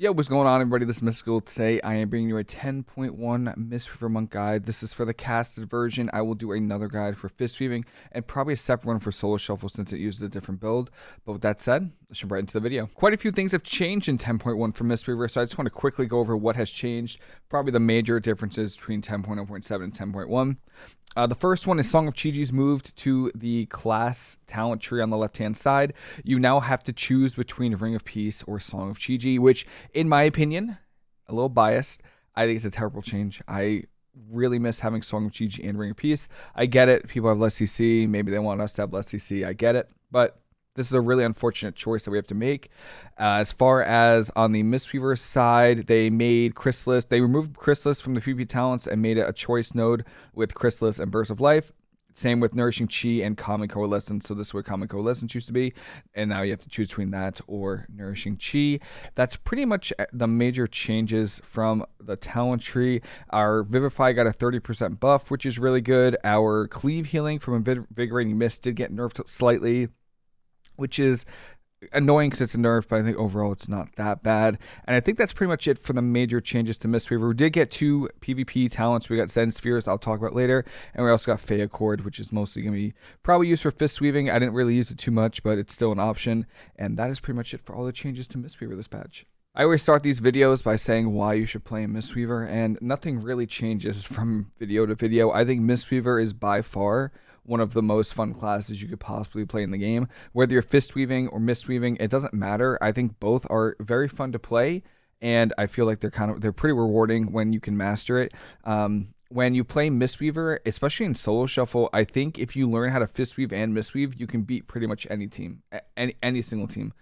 Yo, what's going on, everybody? This is Mystical. Today, I am bringing you a 10.1 Mistweaver Monk guide. This is for the casted version. I will do another guide for Fist Weaving and probably a separate one for Solo Shuffle since it uses a different build. But with that said, let's jump right into the video. Quite a few things have changed in 10.1 for Mistweaver, so I just want to quickly go over what has changed. Probably the major differences between 10.0.7 and 10.1. Uh, the first one is Song of Chi-Ji's moved to the class talent tree on the left hand side. You now have to choose between Ring of Peace or Song of Chi-Ji, which, in my opinion, a little biased, I think it's a terrible change. I really miss having Song of Chi-Ji and Ring of Peace. I get it. People have less CC. Maybe they want us to have less CC. I get it. But this is a really unfortunate choice that we have to make. Uh, as far as on the Mistweaver side, they made Chrysalis, they removed Chrysalis from the PvP talents and made it a choice node with Chrysalis and Burst of Life. Same with Nourishing Chi and Calming Coalescence. So this is where Calming Coalescence used to be. And now you have to choose between that or Nourishing Chi. That's pretty much uh, the major changes from the talent tree. Our Vivify got a 30% buff, which is really good. Our Cleave Healing from Invigorating Mist did get nerfed slightly which is annoying because it's a nerf, but I think overall it's not that bad. And I think that's pretty much it for the major changes to Mistweaver. We did get two PvP talents. We got Zen Spheres, I'll talk about later. And we also got Fey Accord, which is mostly going to be probably used for fist weaving. I didn't really use it too much, but it's still an option. And that is pretty much it for all the changes to Mistweaver this patch. I always start these videos by saying why you should play Mistweaver, and nothing really changes from video to video. I think Mistweaver is by far one of the most fun classes you could possibly play in the game. Whether you're fist weaving or mist weaving, it doesn't matter. I think both are very fun to play, and I feel like they're kind of they're pretty rewarding when you can master it. Um, when you play Mistweaver, especially in solo shuffle, I think if you learn how to fistweave and mistweave, you can beat pretty much any team, any any single team.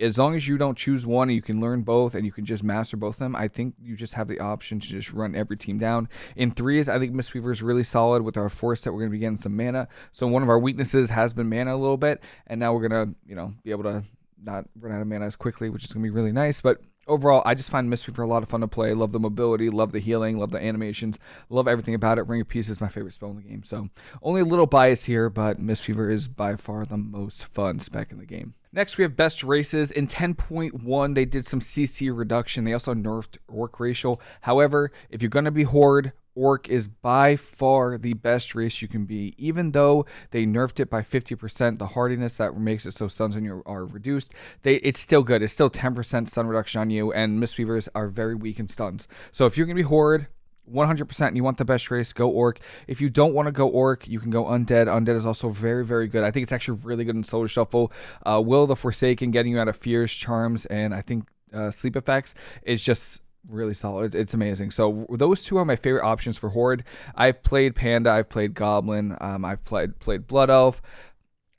As long as you don't choose one and you can learn both and you can just master both of them, I think you just have the option to just run every team down. In threes, I think Mistweaver is really solid with our force set. We're going to be getting some mana. So one of our weaknesses has been mana a little bit, and now we're going to, you know, be able to not run out of mana as quickly, which is going to be really nice. But overall, I just find Mistweaver a lot of fun to play. Love the mobility, love the healing, love the animations, love everything about it. Ring of Peace is my favorite spell in the game. So only a little bias here, but Mistweaver is by far the most fun spec in the game. Next, we have best races. In 10.1, they did some CC reduction. They also nerfed Orc Racial. However, if you're going to be Horde, Orc is by far the best race you can be. Even though they nerfed it by 50%, the hardiness that makes it so stuns on you are reduced, they it's still good. It's still 10% stun reduction on you, and Mistweavers are very weak in stuns. So if you're going to be Horde, 100% and you want the best race, go Orc. If you don't want to go Orc, you can go Undead. Undead is also very, very good. I think it's actually really good in Solo Shuffle. Uh, Will the Forsaken getting you out of Fears, Charms, and I think uh, Sleep Effects is just really solid. It's amazing. So those two are my favorite options for Horde. I've played Panda. I've played Goblin. Um, I've played played Blood Elf.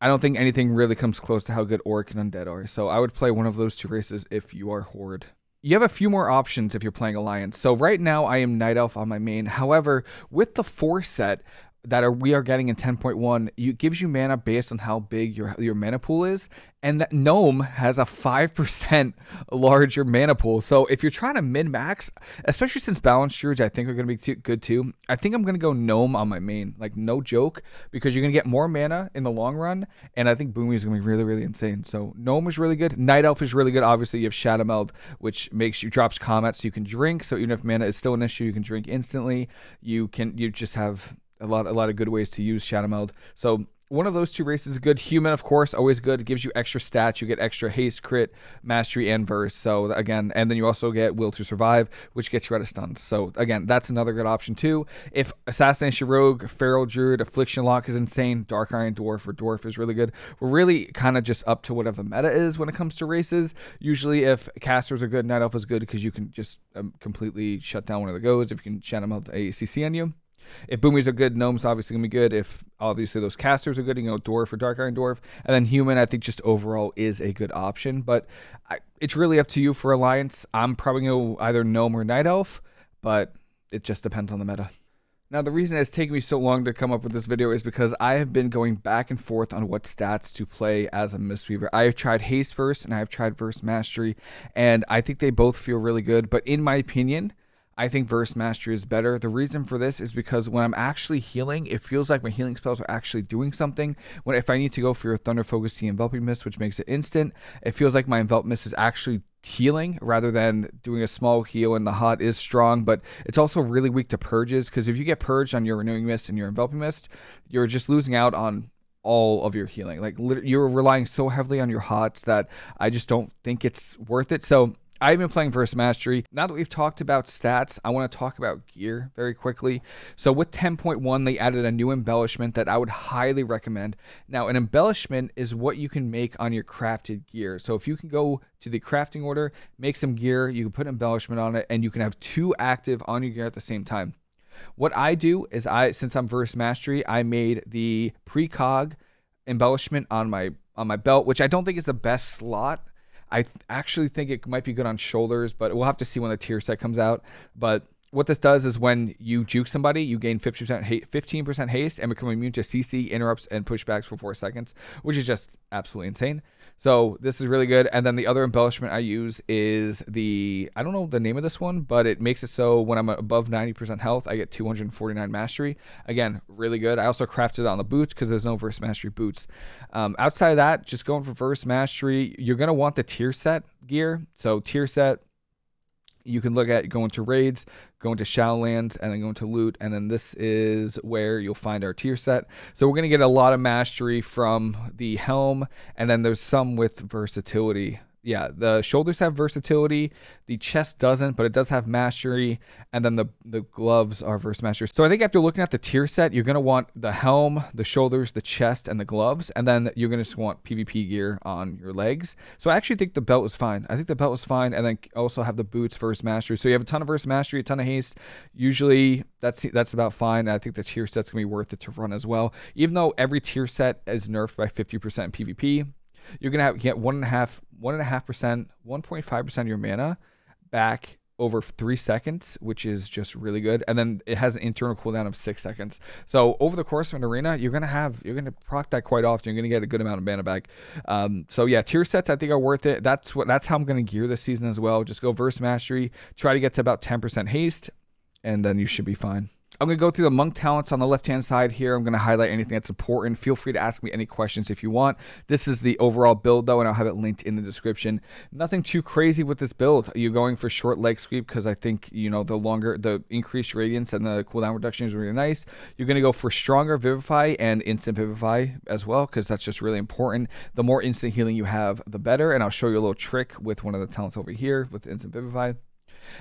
I don't think anything really comes close to how good Orc and Undead are. So I would play one of those two races if you are Horde. You have a few more options if you're playing Alliance. So right now I am Night Elf on my main. However, with the four set, that are we are getting in 10.1 it gives you mana based on how big your your mana pool is. And that gnome has a 5% larger mana pool. So if you're trying to min max especially since balance druids i think are going to be too, good too i think i'm going to go gnome on my main. Like no joke because you're going to get more mana in the long run and i think boomy is going to be really really insane. So gnome is really good. Night elf is really good. Obviously you have shadow meld which makes you drops combat so you can drink. So even if mana is still an issue you can drink instantly. You can you just have a lot a lot of good ways to use Shadow Meld. So one of those two races is good. Human, of course, always good. It gives you extra stats. You get extra haste, crit, mastery, and verse. So again, and then you also get will to survive, which gets you out of stuns. So again, that's another good option too. If assassination rogue, feral druid, affliction lock is insane. Dark iron dwarf or dwarf is really good. We're really kind of just up to whatever the meta is when it comes to races. Usually, if casters are good, night elf is good because you can just um, completely shut down one of the goes if you can channel melt a CC on you. If boomers are good, gnomes obviously gonna be good. If obviously those casters are good, you know, dwarf or dark iron dwarf, and then human, I think just overall is a good option. But I, it's really up to you for alliance. I'm probably gonna either gnome or night elf, but it just depends on the meta. Now, the reason it's taken me so long to come up with this video is because I have been going back and forth on what stats to play as a Mistweaver. I have tried Haste Verse and I have tried Verse Mastery, and I think they both feel really good. But in my opinion, I think Verse Mastery is better. The reason for this is because when I'm actually healing, it feels like my healing spells are actually doing something. When if I need to go for your Thunder Focus to Enveloping Mist, which makes it instant, it feels like my Envelop Mist is actually healing rather than doing a small heal and the hot is strong but it's also really weak to purges because if you get purged on your renewing mist and your enveloping mist you're just losing out on all of your healing like you're relying so heavily on your hots that i just don't think it's worth it so I've been playing Verse Mastery. Now that we've talked about stats, I want to talk about gear very quickly. So with 10.1, they added a new embellishment that I would highly recommend. Now, an embellishment is what you can make on your crafted gear. So if you can go to the crafting order, make some gear, you can put embellishment on it, and you can have two active on your gear at the same time. What I do is I, since I'm Verse Mastery, I made the precog embellishment on my on my belt, which I don't think is the best slot I th- actually think it might be good on shoulders, but we'll have to see when the tier set comes out. But what this does is when you juke somebody, you gain 50% ha- 15% haste and become immune to CC, interrupts, and pushbacks for four seconds, which is just absolutely insane. So this is really good. And then the other embellishment I use is the I don't know the name of this one, but it makes it so when I'm above 90% health, I get 249 mastery. Again, really good. I also crafted it on the boots because there's no verse mastery boots. Um, outside of that, just going for verse mastery, you're gonna want the tier set gear. So tier set you can look at going to raids, going to Shadowlands, and then going to loot. And then this is where you'll find our tier set. So we're going to get a lot of mastery from the helm, and then there's some with versatility yeah, the shoulders have versatility. The chest doesn't, but it does have mastery. And then the, the gloves are verse mastery. So I think after looking at the tier set, you're going to want the helm, the shoulders, the chest, and the gloves. And then you're going to just want PvP gear on your legs. So I actually think the belt was fine. I think the belt was fine. And then also have the boots verse mastery. So you have a ton of verse mastery, a ton of haste. Usually that's that's about fine. I think the tier set's to be worth it to run as well. Even though every tier set is nerfed by 50% PvP you're gonna have, get one and a half, one and a half percent, one point five percent of your mana back over three seconds, which is just really good. And then it has an internal cooldown of six seconds. So over the course of an arena, you're gonna have you're gonna proc that quite often. You're gonna get a good amount of mana back. Um, so yeah, tier sets I think are worth it. That's what that's how I'm gonna gear this season as well. Just go verse mastery, try to get to about 10% haste, and then you should be fine. I'm going to go through the monk talents on the left hand side here. I'm going to highlight anything that's important. Feel free to ask me any questions if you want. This is the overall build though, and I'll have it linked in the description. Nothing too crazy with this build. You're going for short leg sweep because I think, you know, the longer, the increased radiance and the cooldown reduction is really nice. You're going to go for stronger vivify and instant vivify as well because that's just really important. The more instant healing you have, the better. And I'll show you a little trick with one of the talents over here with instant vivify.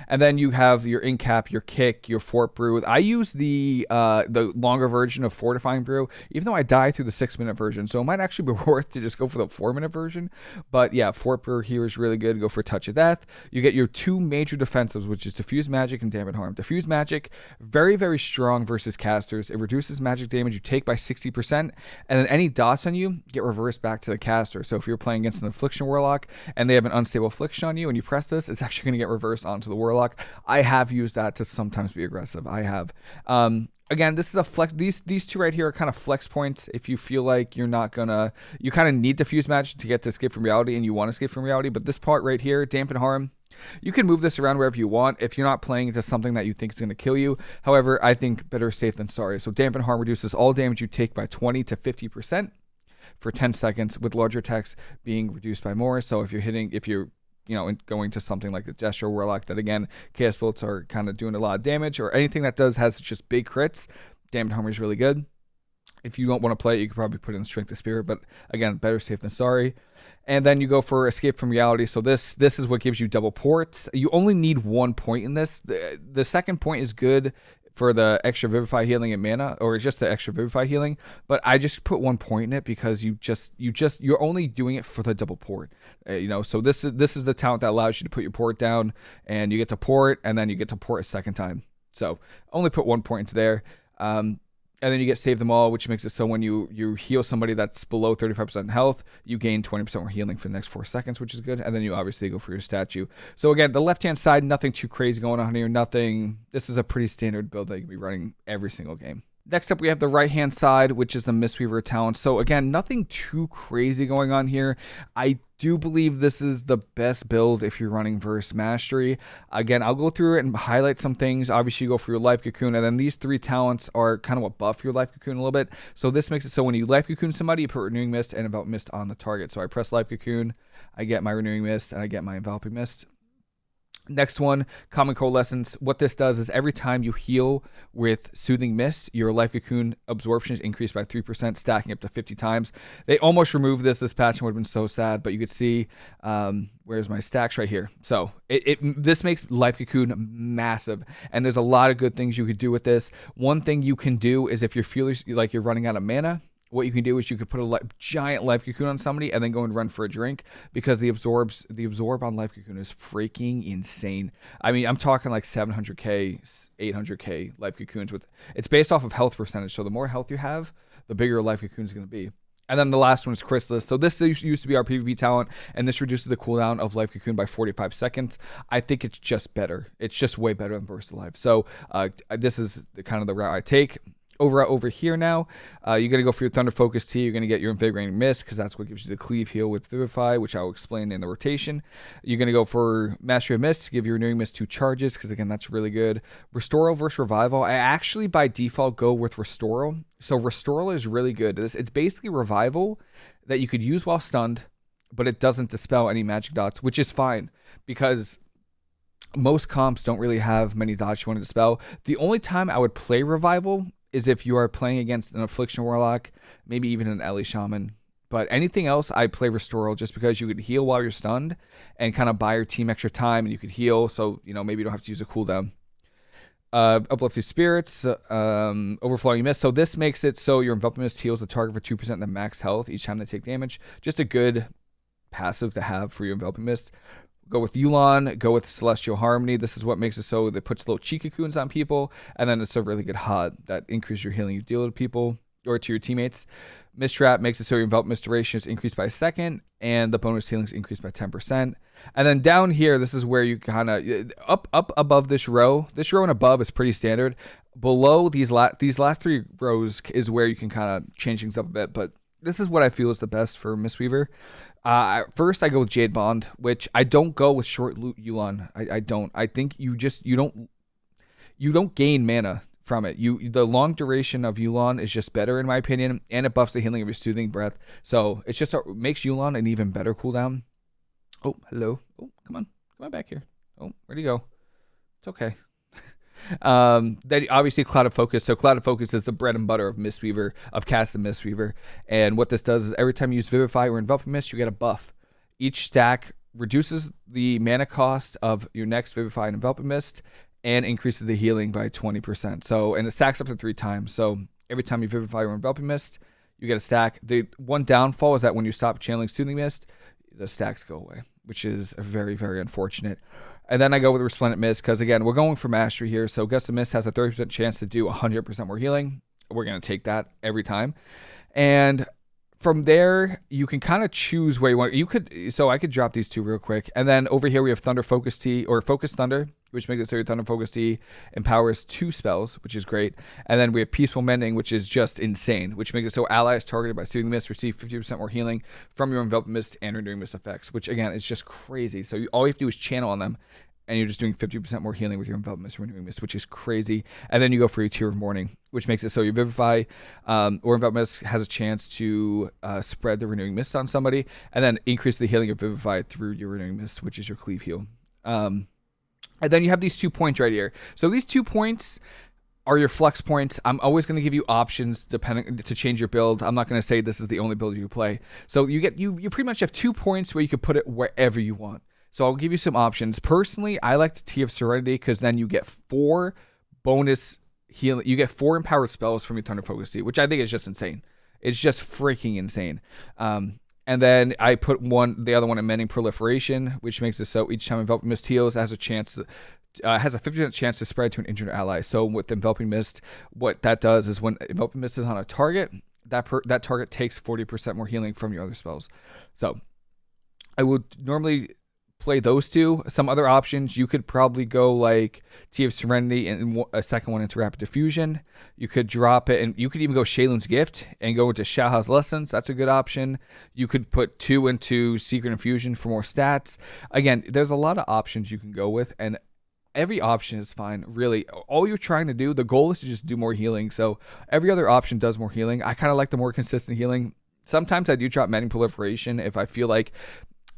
And then you have your incap, your kick, your fort brew. I use the uh, the longer version of fortifying brew, even though I die through the six minute version. So it might actually be worth to just go for the four minute version. But yeah, fort brew here is really good. Go for touch of death. You get your two major defensives, which is diffuse magic and dampen harm. Diffuse magic, very very strong versus casters. It reduces magic damage you take by 60%, and then any dots on you get reversed back to the caster. So if you're playing against an affliction warlock and they have an unstable affliction on you, and you press this, it's actually going to get reversed onto the warlock. I have used that to sometimes be aggressive. I have. Um, again, this is a flex. These these two right here are kind of flex points. If you feel like you're not gonna, you kind of need diffuse magic to get to escape from reality, and you want to escape from reality. But this part right here, dampen harm. You can move this around wherever you want if you're not playing into something that you think is going to kill you. However, I think better safe than sorry. So dampen harm reduces all damage you take by 20 to 50 percent for 10 seconds, with larger attacks being reduced by more. So if you're hitting, if you're you know, going to something like the Destro Warlock that again, Chaos Bolts are kind of doing a lot of damage, or anything that does has just big crits. Dampen Harm is really good. If you don't want to play it, you could probably put in Strength of Spirit, but again, better safe than sorry. And then you go for Escape from Reality. So this this is what gives you double ports. You only need one point in this. The, the second point is good for the extra vivify healing and mana or just the extra vivify healing but i just put one point in it because you just you just you're only doing it for the double port uh, you know? So this is this is the talent that allows you to put your port down and you get to port and then you get to port a second time. So only put one point into there. Um, and then you get save them all, which makes it so when you you heal somebody that's below 35% health, you gain 20% more healing for the next four seconds, which is good. And then you obviously go for your statue. So again, the left hand side, nothing too crazy going on here. Nothing. This is a pretty standard build that you can be running every single game. Next up, we have the right hand side, which is the Mistweaver talent. So, again, nothing too crazy going on here. I do believe this is the best build if you're running verse mastery. Again, I'll go through it and highlight some things. Obviously, you go for your life cocoon, and then these three talents are kind of what buff your life cocoon a little bit. So, this makes it so when you life cocoon somebody, you put renewing mist and envelop mist on the target. So, I press life cocoon, I get my renewing mist, and I get my enveloping mist. Next one, Calming Coalescence. What this does is every time you heal with Soothing Mist, your Life Cocoon absorption is increased by 3%, stacking up to 50 times. They almost removed this this patch and would have been so sad, but you could see, um, where's my stacks right here. So it, it this makes Life Cocoon massive, and there's a lot of good things you could do with this. One thing you can do is if you're feeling like you're running out of mana, what you can do is you could put a giant life cocoon on somebody and then go and run for a drink because the absorbs the absorb on life cocoon is freaking insane. I mean, I'm talking like 700k, 800k life cocoons with it's based off of health percentage. So the more health you have, the bigger life cocoon is going to be. And then the last one is Chrysalis. So this used to be our PvP talent, and this reduces the cooldown of Life Cocoon by 45 seconds. I think it's just better. It's just way better than Burst Life. So uh, this is the kind of the route I take over over here now, uh, you're gonna go for your Thunder Focus Tea. You're gonna get your Invigorating Mist because that's what gives you the Cleave Heal with Vivify, which I'll explain in the rotation. You're gonna go for Mastery of Mist, to give your Renewing Mist two charges because again that's really good. Restoral versus Revival. I actually by default go with Restoral. So Restoral is really good. It's basically Revival that you could use while stunned, but it doesn't dispel any magic dots, which is fine because most comps don't really have many dots you want to dispel. The only time I would play Revival is if you are playing against an Affliction Warlock, maybe even an Ele Shaman. But anything else, I play Restoral just because you could heal while you're stunned and kind of buy your team extra time and you could heal. So, you know, maybe you don't have to use a cooldown. Uh, uplifted spirits, um, overflowing mist. So this makes it so your enveloping mist heals the target for two percent the max health each time they take damage. Just a good passive to have for your enveloping mist. Go with Yu'lon, go with Celestial Harmony. This is what makes it so that puts little chi cocoons on people, and then it's a really good HUD that increases your healing you deal to people or to your teammates. Mist Wrap makes it so your envelop mist duration is increased by a second, and the bonus healing is increased by 10%. And then down here, this is where you kind of up up above this row. This row and above is pretty standard. Below these last these last three rows is where you can kind of change things up a bit. But this is what I feel is the best for Mistweaver. Uh, first, I go with Jade Bond, which I don't go with Short Loot Yu'lon. I, I don't. I think you just you don't you don't gain mana from it. You the long duration of Yu'lon is just better in my opinion, and it buffs the healing of your soothing breath. So it's just a, makes Yu'lon an even better cooldown. Oh, hello. Oh, come on, come on back here. Oh, where'd he go? It's okay. Um, then obviously Clouded Focus. So Clouded Focus is the bread and butter of Mistweaver, of Cast and Mistweaver. And what this does is every time you use Vivify or Enveloping Mist, you get a buff. Each stack reduces the mana cost of your next Vivify and Enveloping Mist and increases the healing by 20%. So, and it stacks up to three times. So every time you Vivify or Enveloping Mist, you get a stack. The one downfall is that when you stop channeling Soothing Mist, the stacks go away, which is very, very unfortunate. And then I go with Resplendent Mist because, again, we're going for Mastery here. So Gust of Mist has a 30% chance to do 100% more healing. We're going to take that every time. And from there, you can kind of choose where you want. You could, so I could drop these two real quick. And then over here, we have Thunder Focus Tea or Focus Thunder, which makes it so your Thunder Focus Tea empowers two spells, which is great. And then we have Peaceful Mending, which is just insane, which makes it so allies targeted by Soothing Mist receive 50% more healing from your Enveloped Mist and Renewing Mist effects, which again is just crazy. So you, all you have to do is channel on them and you're just doing 50% more healing with your envelop mist renewing mist which is crazy and then you go for your tear of morning which makes it so your vivify um, or envelop mist has a chance to uh, spread the renewing mist on somebody and then increase the healing of vivify through your renewing mist which is your cleave heal um, and then you have these two points right here so these two points are your flex points. I'm always going to give you options depending to change your build. I'm not going to say this is the only build you play. So you get you you pretty much have two points where you can put it wherever you want. So I'll give you some options. Personally, I like the Tea of Serenity because then you get four bonus healing. You get four empowered spells from your Thunder Focus Tea, which I think is just insane. It's just freaking insane. Um, and then I put one, the other one in Mending Proliferation, which makes it so each time Enveloping Mist heals has a chance uh, has a 50% chance to spread to an injured ally. So with Enveloping Mist, what that does is when Enveloping Mist is on a target, that per, that target takes 40% more healing from your other spells. So I would normally play those two. Some other options, you could probably go like Tea of Serenity and a second one into Rapid Diffusion. You could drop it, and you could even go Sheilun's Gift and go into Shaohao's Lessons. That's a good option. You could put two into Secret Infusion for more stats. Again, there's a lot of options you can go with, and every option is fine. Really, all you're trying to do, the goal is to just do more healing. So every other option does more healing. I kind of like the more consistent healing. Sometimes I do drop Mending Proliferation if I feel like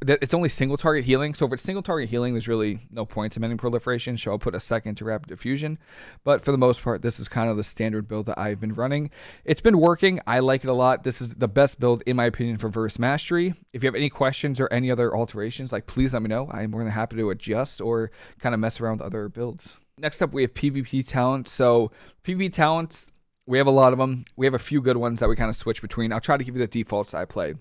it's only single target healing. So if it's single target healing, there's really no point to mending proliferation. So I'll put a second to rapid diffusion. But for the most part, this is kind of the standard build that I've been running. It's been working. I like it a lot. This is the best build in my opinion for verse mastery. If you have any questions or any other alterations, like please let me know. I'm more than happy to adjust or kind of mess around with other builds. Next up, we have PvP talent. So PvP talents, we have a lot of them. We have a few good ones that we kind of switch between. I'll try to give you the defaults I play.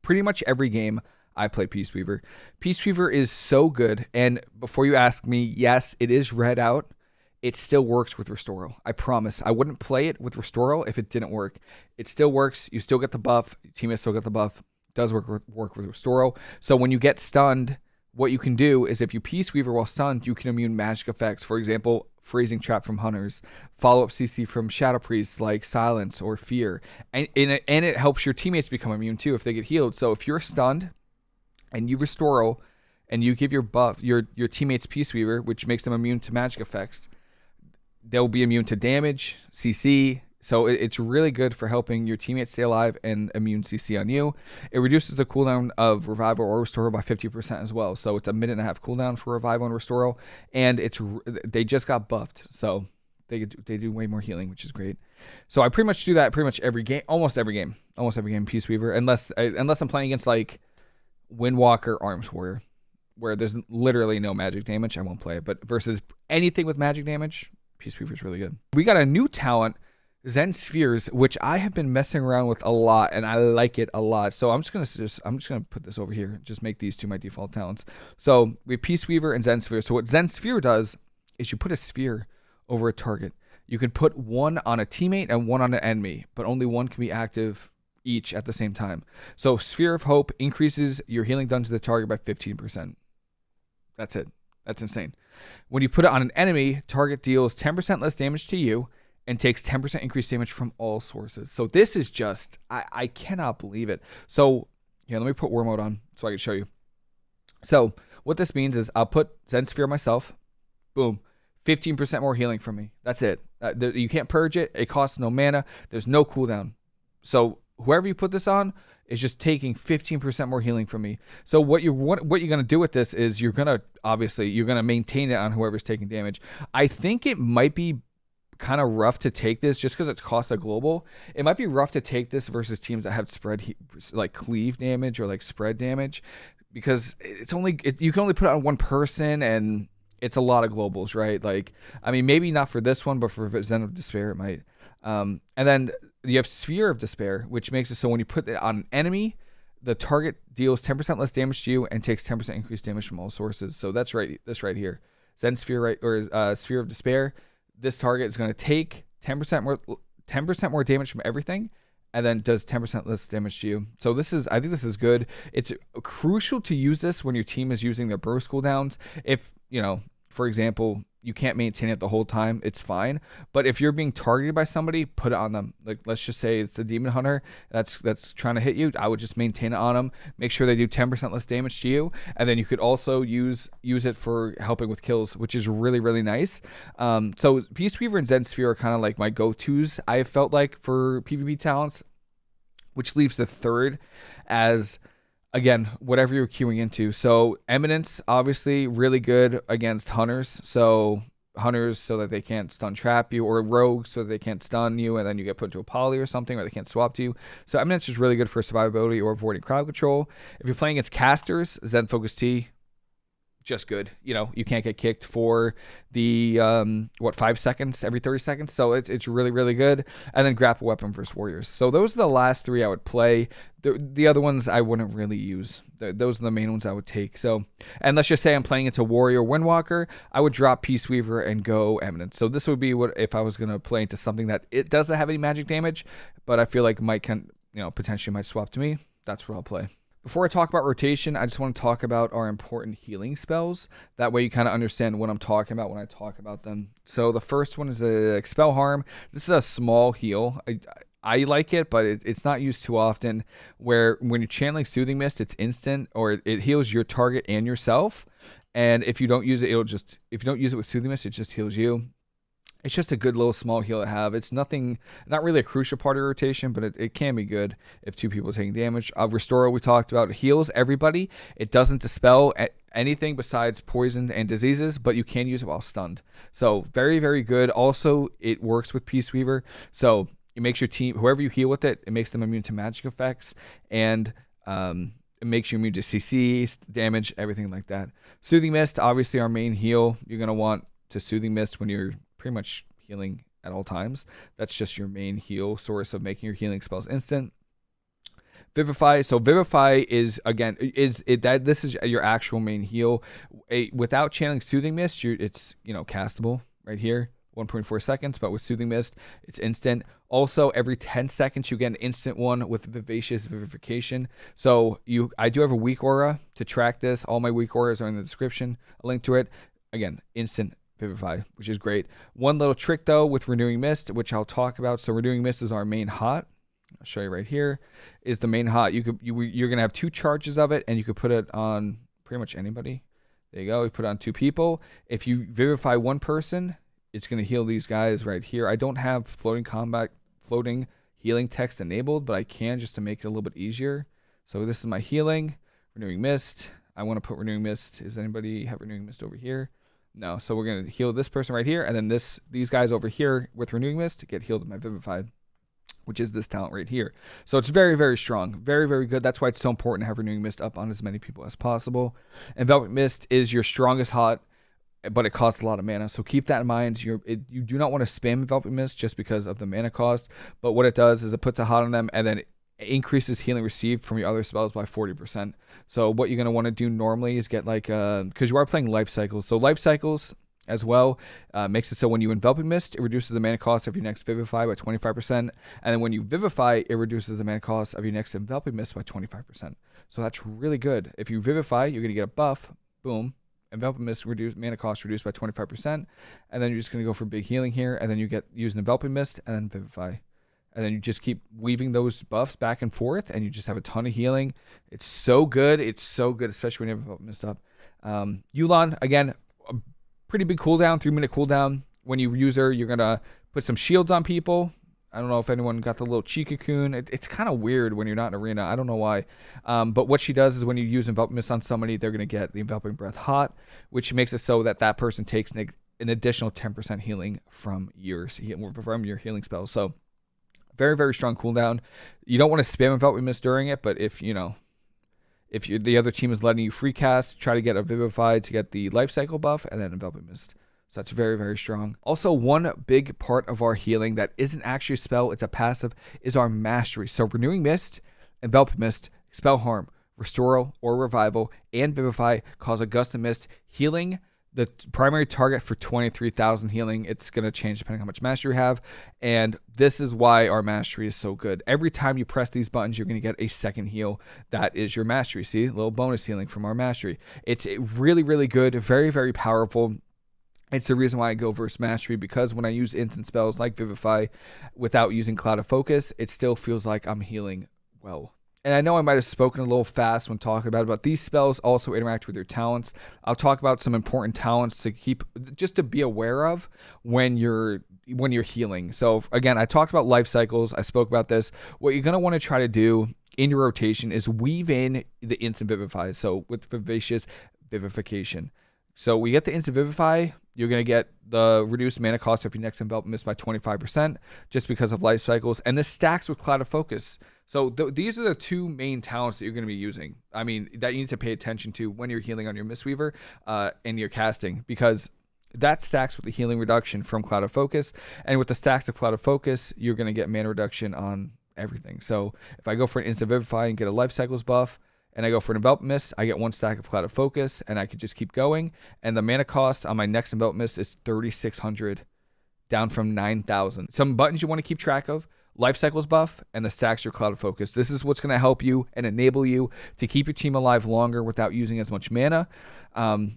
Pretty much every game I play Peace Weaver. Peace Weaver is so good. And before you ask me, yes, it is red out. It still works with Restoral. I promise. I wouldn't play it with Restoral if it didn't work. It still works. You still get the buff. Teammates still get the buff. It does work with, work with Restoral. So when you get stunned, what you can do is if you Peace Weaver while stunned, you can immune magic effects. For example, Freezing Trap from Hunters, follow up CC from Shadow Priests like Silence or Fear. And, and, it, and it helps your teammates become immune too if they get healed. So if you're stunned, and you restore and you give your buff your your teammates Peace Weaver, which makes them immune to magic effects, they'll be immune to damage, CC. So it, it's really good for helping your teammates stay alive and immune CC on you. It reduces the cooldown of revival or restore by 50% as well. So it's a minute and a half cooldown for revival and restore, and it's they just got buffed, so they they do way more healing, which is great. So I pretty much do that pretty much every game, almost every game, almost every game Peace Weaver, unless uh, unless I'm playing against like Windwalker Arms Warrior, where there's literally no magic damage, I won't play it. But versus anything with magic damage, Peace Weaver is really good. We got a new talent, Zen Spheres, which I have been messing around with a lot, and I like it a lot. So I'm just gonna just I'm just gonna put this over here, just make these two my default talents. So we have Peace Weaver and Zen Sphere. So what Zen Sphere does is you put a sphere over a target. You can put one on a teammate and one on an enemy, but only one can be active each at the same time. So Sphere of Hope increases your healing done to the target by 15%. That's it. That's insane. When you put it on an enemy, target deals 10% less damage to you and takes 10% increased damage from all sources. So this is just, I, I cannot believe it. So here, let me put war mode on so I can show you. So what this means is I'll put Zen Sphere myself. Boom. 15% more healing from me. That's it. Uh, you can't purge it. It costs no mana. There's no cooldown. So whoever you put this on is just taking 15% more healing from me. So what you're what, what you're gonna do with this is you're gonna obviously you're gonna maintain it on whoever's taking damage. I think it might be kind of rough to take this just because it costs a global. It might be rough to take this versus teams that have spread like cleave damage or like spread damage because it's only it, you can only put it on one person and it's a lot of globals, right? Like I mean maybe not for this one, but for Zen of Despair it might. Um, and then you have Sphere of Despair, which makes it so when you put it on an enemy, the target deals 10% less damage to you and takes 10% increased damage from all sources. So that's right. This right here, Zen Sphere right or uh, Sphere of Despair. This target is going to take 10% more 10% more damage from everything, and then does 10% less damage to you. So this is I think this is good. It's crucial to use this when your team is using their burst cooldowns. If you know, for example, you can't maintain it the whole time, it's fine. But if you're being targeted by somebody, put it on them. Like let's just say it's a demon hunter that's that's trying to hit you. I would just maintain it on them. Make sure they do 10% less damage to you, and then you could also use use it for helping with kills, which is really really nice. Um, so Peace Weaver and Zen Sphere are kind of like my go tos. I felt like for PvP talents, which leaves the third as again, whatever you're queuing into. So Eminence, obviously, really good against hunters. So hunters so that they can't stun trap you, or rogues so that they can't stun you, and then you get put into a poly or something, or they can't swap to you. So Eminence is really good for survivability or avoiding crowd control. If you're playing against casters, Zen Focus Tea, just good. You know, you can't get kicked for the um, what five seconds every thirty seconds, so it's it's really really good. And then grapple weapon versus warriors. So those are the last three I would play. The the other ones I wouldn't really use. Those are the main ones I would take. So and let's just say I'm playing into warrior windwalker, I would drop peace weaver and go eminence. So this would be what if I was gonna play into something that it doesn't have any magic damage, but I feel like might can you know potentially might swap to me. That's what I'll play. Before I talk about rotation, I just want to talk about our important healing spells. That way you kind of understand what I'm talking about when I talk about them. So the first one is a expel harm. This is a small heal. I, I like it, but it, it's not used too often. Where when you're channeling Soothing Mist, it's instant, or it, it heals your target and yourself. And if you don't use it, it'll just if you don't use it with Soothing Mist, it just heals you. It's just a good little small heal to have. It's nothing, not really a crucial part of rotation, but it, it can be good if two people are taking damage. Uh, Restore, we talked about, heals everybody. It doesn't dispel anything besides poison and diseases, but you can use it while stunned. So very, very good. Also, it works with Peace Weaver. So it makes your team, whoever you heal with it, it makes them immune to magic effects and um, it makes you immune to CC, damage, everything like that. Soothing Mist, obviously our main heal. You're going to want to Soothing Mist when you're pretty much healing at all times. That's just your main heal source of making your healing spells instant. Vivify. So Vivify is again is it that this is your actual main heal. A, without channeling Soothing Mist, you it's you know castable right here. 1.4 seconds, but with Soothing Mist, it's instant. Also, every 10 seconds, you get an instant one with Vivacious Vivification. So you, I do have a weak aura to track this. All my weak auras are in the description. A link to it. Again, instant Vivify, which is great. One little trick though with Renewing Mist, which I'll talk about. So Renewing Mist is our main hot. I'll show you right here. Is the main hot. You could you you're gonna have two charges of it, and you could put it on pretty much anybody. There you go. You put it on two people. If you vivify one person, it's going to heal these guys right here. I don't have floating combat, floating healing text enabled, but I can just to make it a little bit easier. So this is my healing, renewing mist. I want to put renewing mist. Is anybody have renewing mist over here? No. So we're going to heal this person right here, and then this these guys over here with renewing mist get healed with my vivified, which is this talent right here. So it's very very strong, very very good. That's why it's so important to have renewing mist up on as many people as possible. Enveloping mist is your strongest hot but it costs a lot of mana. So keep that in mind. You're, it, you do not want to spam Enveloping Mist just because of the mana cost. But what it does is it puts a hot on them and then increases healing received from your other spells by 40%. So what you're going to want to do normally is get like, because uh, you are playing life cycles. So life cycles as well uh, makes it so when you Enveloping Mist, it reduces the mana cost of your next Vivify by 25%. And then when you Vivify, it reduces the mana cost of your next Enveloping Mist by 25%. So that's really good. If you Vivify, you're going to get a buff. Boom enveloping mist reduced mana cost reduced by 25%. And then you're just going to go for big healing here. And then you get use enveloping mist and then vivify. And then you just keep weaving those buffs back and forth, and you just have a ton of healing. It's so good. It's so good, especially when you have mist up. Um, Yu'lon, again, a pretty big cooldown, three minute cooldown. When you use her, you're going to put some shields on people I don't know if anyone got the little chi cocoon. It, it's kind of weird when you're not in arena. I don't know why. Um, but what she does is when you use enveloping mist on somebody, they're going to get the enveloping breath hot, which makes it so that that person takes an, an additional 10% healing from your from your healing spells. So very very strong cooldown. You don't want to spam enveloping mist during it, but if you know if the other team is letting you free cast, try to get a Vivify to get the life cycle buff, and then enveloping mist. So that's very, very strong. Also, one big part of our healing that isn't actually a spell, it's a passive, is our mastery. So renewing mist, envelop mist, expel harm, Restoral or revival, and vivify cause a gust of mist, healing the primary target for 23,000 healing. It's going to change depending on how much mastery you have. And this is why our mastery is so good. Every time you press these buttons, you're going to get a second heal. That is your mastery. See, a little bonus healing from our mastery. It's really, really good. Very, very powerful. It's the reason why I go versus mastery because when I use instant spells like Vivify without using Clouded Focus, it still feels like I'm healing well. And I know I might have spoken a little fast when talking about it, but these spells also interact with your talents. I'll talk about some important talents to keep just to be aware of when you're when you're healing. So again, I talked about life cycles. I spoke about this. What you're gonna want to try to do in your rotation is weave in the instant vivify. So with vivacious vivification. So we get the instant vivify you're going to get the reduced mana cost of your next envelop mist by 25% just because of life cycles. And this stacks with Clouded Focus. So th- these are the two main talents that you're going to be using. I mean, that you need to pay attention to when you're healing on your Mistweaver uh, and you're casting because that stacks with the healing reduction from Clouded Focus. And with the stacks of Clouded Focus, you're going to get mana reduction on everything. So if I go for an Instant Vivify and get a Life Cycles buff, and I go for an envelop mist, I get one stack of clouded focus, and I could just keep going. And the mana cost on my next envelop mist is 3,600, down from 9,000. Some buttons you want to keep track of. life cycles buff and the stacks your clouded focus. This is what's going to help you and enable you to keep your team alive longer without using as much mana. Um,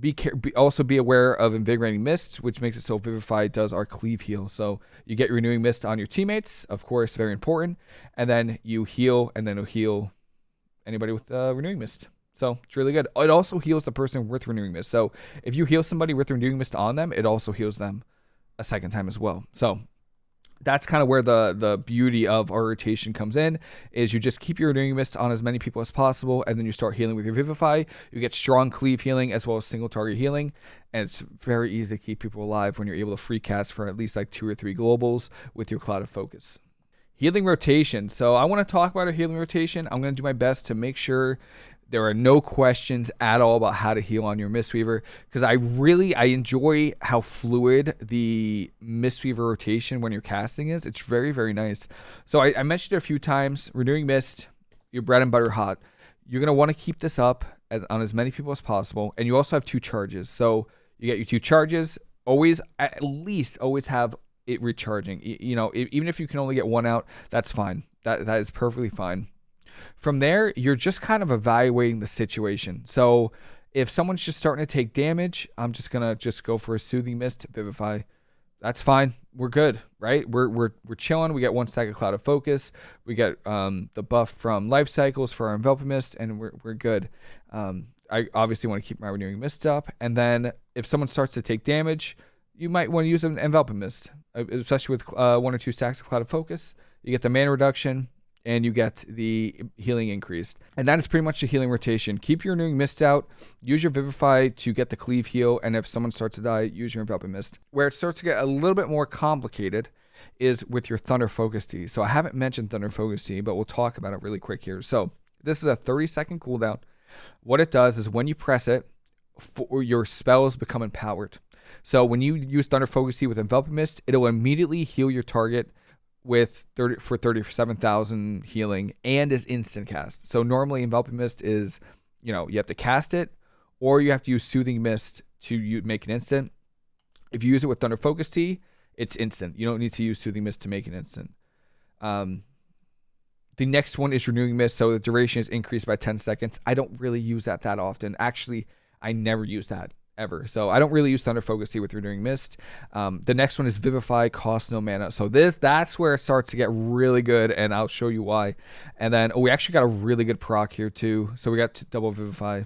be, be, also be aware of invigorating mist, which makes it so Vivify does our cleave heal. So you get renewing mist on your teammates, of course, very important, and then you heal, and then it'll heal anybody with uh, renewing mist. So it's really good. It also heals the person with renewing mist. So if you heal somebody with renewing mist on them, it also heals them a second time as well. So that's kind of where the the beauty of our rotation comes in is you just keep your renewing mist on as many people as possible and then you start healing with your vivify you get strong cleave healing as well as single target healing and it's very easy to keep people alive when you're able to free cast for at least like two or three globals with your clouded focus healing rotation so i want to talk about a healing rotation i'm going to do my best to make sure there are no questions at all about how to heal on your Mistweaver because I really I enjoy how fluid the Mistweaver rotation when you're casting is. It's very very nice. So I, I mentioned it a few times. Renewing Mist, your bread and butter hot. You're gonna want to keep this up as, on as many people as possible, and you also have two charges. So you get your two charges. Always at least always have it recharging. You, know even if you can only get one out, that's fine. That that is perfectly fine. From there, you're just kind of evaluating the situation. So if someone's just starting to take damage, I'm just gonna just go for a soothing mist, vivify. That's fine. We're good, right? We're we're we're chilling. We get one stack of clouded focus. We get um, the buff from life cycles for our enveloping mist, and we're we're good. Um, I obviously want to keep my renewing mist up, and then if someone starts to take damage, you might want to use an enveloping mist, uh, especially with uh, one or two stacks of clouded focus. You get the mana reduction, and you get the healing increased. And that is pretty much the healing rotation. Keep your renewing mist out. Use your vivify to get the cleave heal. And if someone starts to die, use your enveloping mist. Where it starts to get a little bit more complicated is with your thunder focus tea. So I haven't mentioned thunder focus tea, but we'll talk about it really quick here. So this is a 30 second cooldown. What it does is when you press it, for your spells become empowered. So when you use Thunder Focus with Enveloping Mist, it'll immediately heal your target with 30 for 37,000 healing and is instant cast. So normally enveloping mist is, you know, you have to cast it or you have to use soothing mist to make an instant. If you use it with thunder focus tea, it's instant. You don't need to use soothing mist to make an instant. Um, the next one is renewing mist, so the duration is increased by 10 seconds. I don't really use that that often. Actually, I never use that ever. So I don't really use Thunder Focus Tea with Renewing Mist. Um, the next one is Vivify, costs no mana. So this that's where it starts to get really good, and I'll show you why. And then oh, we actually got a really good proc here too. So we got double Vivify,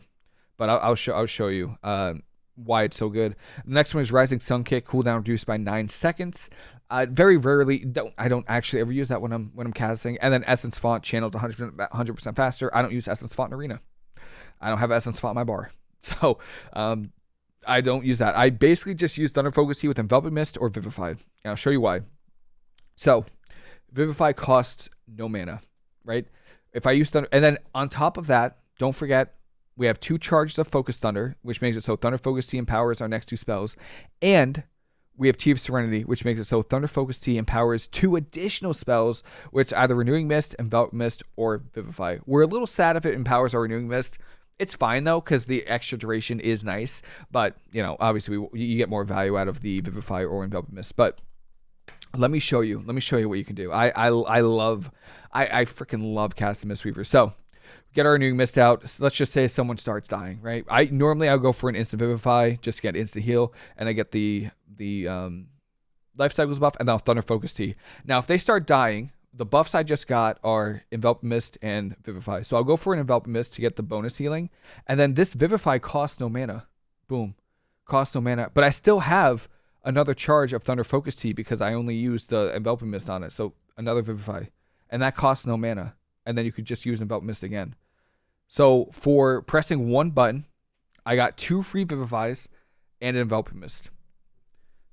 but I'll, I'll show I'll show you uh, why it's so good. The next one is Rising Sun Kick, cooldown reduced by nine seconds. Uh, very rarely don't I don't actually ever use that when I'm when I'm casting. And then Essence Font channeled 100 100% faster. I don't use Essence Font in Arena. I don't have Essence Font in my bar. So um, I don't use that. I basically just use Thunder Focus Tea with Enveloping Mist or Vivify. And I'll show you why. So, Vivify costs no mana, right? If I use Thunder, and then on top of that, don't forget we have two charges of Focus Thunder, which makes it so Thunder Focus Tea empowers our next two spells, and we have of Serenity, which makes it so Thunder Focus Tea empowers two additional spells, which either Renewing Mist, Envelop Mist, or Vivify. We're a little sad if it empowers our Renewing Mist, it's fine though because the extra duration is nice, but you know obviously we, you get more value out of the Vivify or Envelop Mist. But let me show you. Let me show you what you can do. I I, I love, I I freaking love casting Mistweaver. So get our new mist out. So let's just say someone starts dying, right? I normally I'll go for an instant vivify, just get instant heal, and I get the the um, life cycles buff, and I'll thunder focus tea Now if they start dying, the buffs I just got are Envelop Mist and Vivify. So I'll go for an Envelop Mist to get the bonus healing. And then this Vivify costs no mana. Boom. Costs no mana. But I still have another charge of Thunder Focus Tea because I only used the Envelop Mist on it. So another Vivify. And that costs no mana. And then you could just use Envelop Mist again. So for pressing one button, I got two free Vivifies and an Envelop Mist.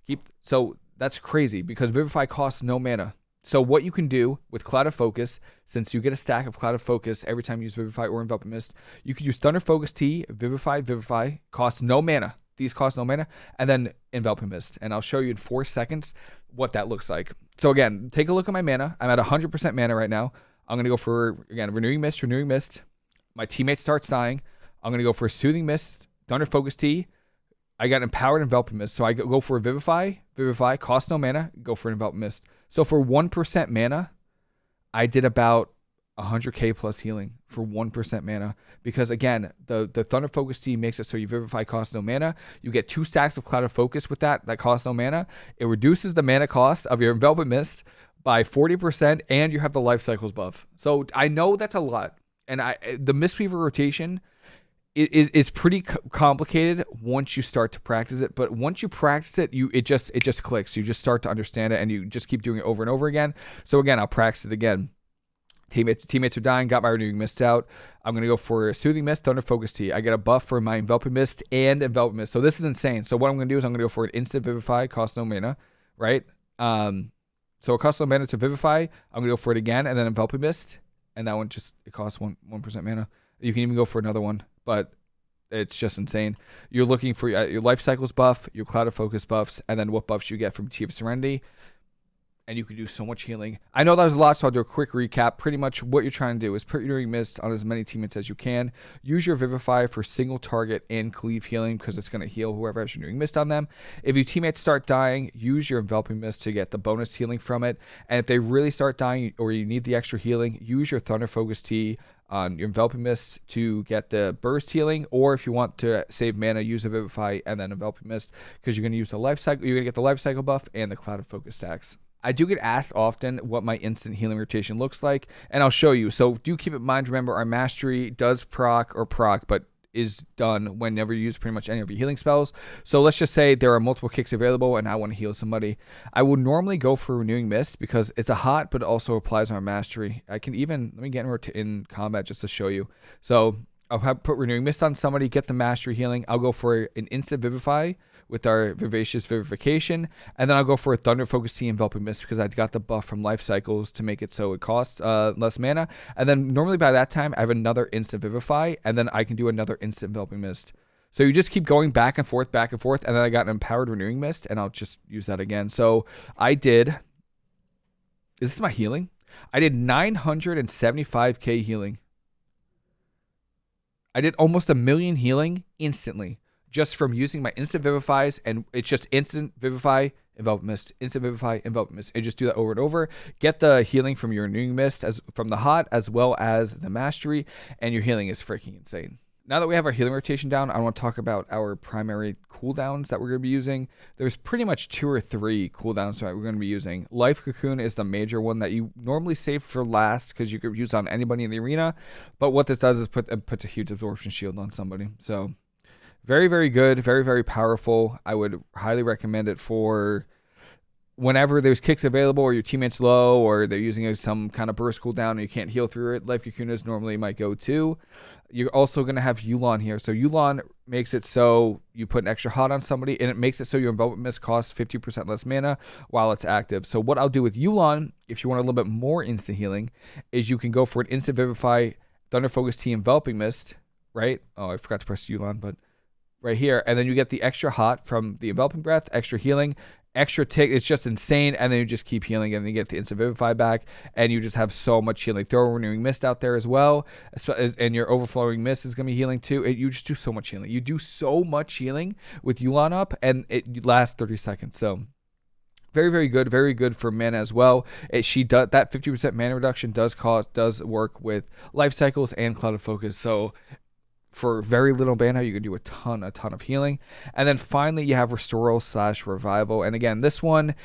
Keep so that's crazy because Vivify costs no mana. So what you can do with Clouded Focus, since you get a stack of Clouded Focus every time you use Vivify or Envelop Mist, you can use Thunder Focus Tea, Vivify, Vivify, costs no mana. These cost no mana, and then Envelop Mist. And I'll show you in four seconds what that looks like. So again, take a look at my mana. I'm at 100% mana right now. I'm going to go for, again, Renewing Mist, Renewing Mist. My teammate starts dying. I'm going to go for a Soothing Mist, Thunder Focus Tea. I got Empowered Envelop Mist. So I go for a Vivify, Vivify, cost no mana, go for an Envelop Mist. So for 1% mana, I did about 100k plus healing for 1% mana. Because again the the thunder focus team makes it so you vivify cost no mana. You get two stacks of clouded focus with that that cost no mana. It reduces the mana cost of your envelopment mist by 40% and you have the life cycles buff. So i know that's a lot. And i the mistweaver rotation is is pretty complicated once you start to practice it but once you practice it you it just it just clicks you just start to understand it and you just keep doing it over and over again so again i'll practice it again Teammates teammates are dying. Got my renewing mist out. I'm gonna go for a soothing mist, thunder focus tea. I get a buff for my enveloping mist and enveloping mist. So this is insane. So what I'm gonna do is I'm gonna go for an instant vivify, cost no mana, right? Um, so it costs no mana to vivify. I'm gonna go for it again, and then enveloping mist, and that one just it costs one one percent mana. You can even go for another one, but it's just insane. You're looking for uh, your life cycles buff, your Clouded Focus buffs, and then what buffs you get from Tea of Serenity and you can do so much healing. I know that was a lot, so I'll do a quick recap. Pretty much what you're trying to do is put your mist on as many teammates as you can. Use your Vivify for single target and cleave healing because it's going to heal whoever has your doing mist on them. If your teammates start dying, use your enveloping mist to get the bonus healing from it. And if they really start dying or you need the extra healing, use your Thunder Focus Tea on your enveloping mist to get the burst healing, or if you want to save mana, use a vivify and then enveloping mist because you're going to use the life cycle. You're going to get the life cycle buff and the Clouded Focus stacks. I do get asked often what my instant healing rotation looks like, and I'll show you. So do keep in mind, remember, our mastery does proc or proc, but is done whenever you use pretty much any of your healing spells. So let's just say there are multiple kicks available and I want to heal somebody. I would normally go for Renewing Mist because it's a hot, but also applies on mastery. I can even, let me get in, in combat just to show you. So I'll have, put Renewing Mist on somebody, get the mastery healing. I'll go for an instant Vivify with our Vivacious Vivification. And then I'll go for a Thunder Focus Tea Enveloping Mist because I got the buff from Life Cycles to make it so it costs uh, less mana. And then normally by that time, I have another Instant Vivify, and then I can do another Instant Enveloping Mist. So you just keep going back and forth, back and forth, and then I got an Empowered Renewing Mist, and I'll just use that again. So I did. Is this my healing? I did 975k healing. I did almost a million healing instantly just from using my instant vivifies and it's just instant vivify envelop mist instant vivify envelop mist and just do that over and over get the healing from your renewing mist as from the hot as well as the mastery and your healing is freaking insane now that we have our healing rotation down, I want to talk about our primary cooldowns that we're going to be using. There's pretty much two or three cooldowns that we're going to be using. Life Cocoon is the major one that you normally save for last because you could use on anybody in the arena. But what this does is put puts a huge absorption shield on somebody. So very, very good, very, very powerful. I would highly recommend it for whenever there's kicks available or your teammate's low or they're using some kind of burst cooldown and you can't heal through it. Life Cocoon is normally my go-to. You're also going to have Yu'lon here. So Yu'lon makes it so you put an extra hot on somebody and it makes it so your envelopment mist costs 50% less mana while it's active. So what I'll do with Yu'lon, if you want a little bit more instant healing, is you can go for an instant Vivify Thunder Focus Tea Enveloping Mist, right? Oh, I forgot to press Yu'lon, but right here, and then you get the extra hot from the enveloping breath, extra healing, extra tick. It's just insane, and then you just keep healing, and then you get the instant vivify back, and you just have so much healing. Throw a renewing mist out there as well, and your overflowing mist is gonna be healing too. It, you just do so much healing. You do so much healing with Yu'lon up, and it lasts 30 seconds. So very very good very good for mana as well it, she does that 50% mana reduction does cause does work with life cycles and Clouded Focus so for very little mana, you can do a ton, a ton of healing. And then finally, you have Restoral slash Revival. And again, this one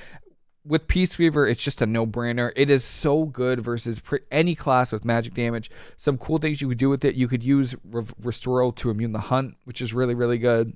with Peaceweaver, it's just a no-brainer. It is so good versus any class with magic damage. Some cool things you could do with it. You could use Re- Restoral to immune the Hunt, which is really, really good.